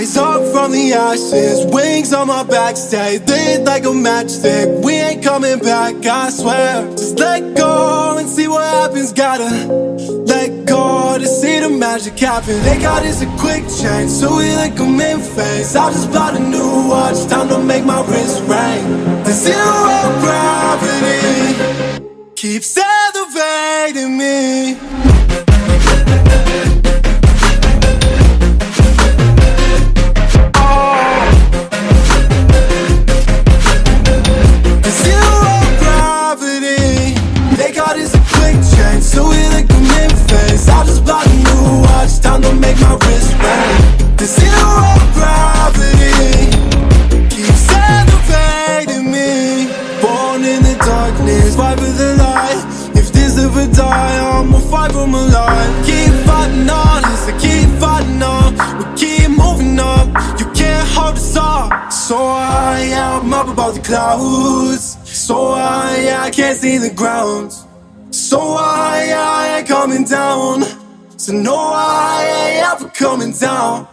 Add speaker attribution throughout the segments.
Speaker 1: Rise up from the ashes, wings on my back, stay lit like a matchstick. We ain't coming back, I swear. Just let go and see what happens. Gotta let go to see the magic happen. They got us a quick change, so we like them in phase. I just bought a new watch, time to make my wrist ring. The zero gravity keeps elevating me. Ever die I'ma fight for my life Keep fighting on I keep fighting on. We keep moving up You can't hold us up. So high, I'm up above the clouds. So high, I can't see the ground. So high, I ain't coming down. So no, I ain't ever coming down.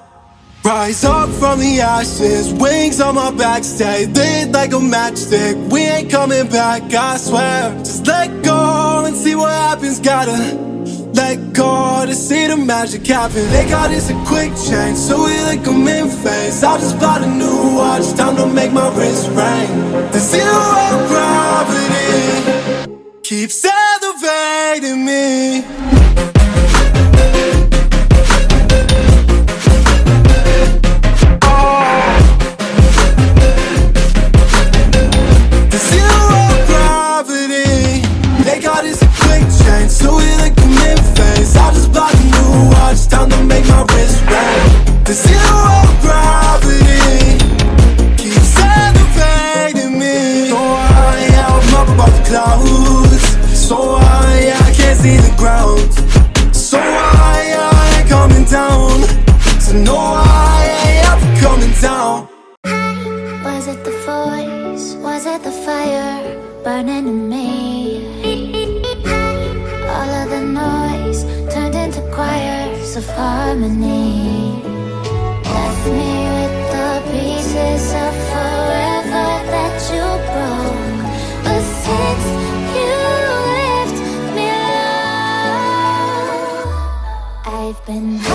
Speaker 1: Rise up from the ashes, wings on my back, stay lit like a matchstick. We ain't coming back, I swear. Just let go and see what happens. Gotta let go to see the magic happen. They got us a quick change, so we like them in phase. I just bought a new watch, time to make my wrist ring. The zero gravity keeps elevating me. See the ground So high, I coming down So no, I ever coming down
Speaker 2: Was it the voice? Was it the fire burning in me? All of the noise turned into choirs of harmony. Left me with the pieces of left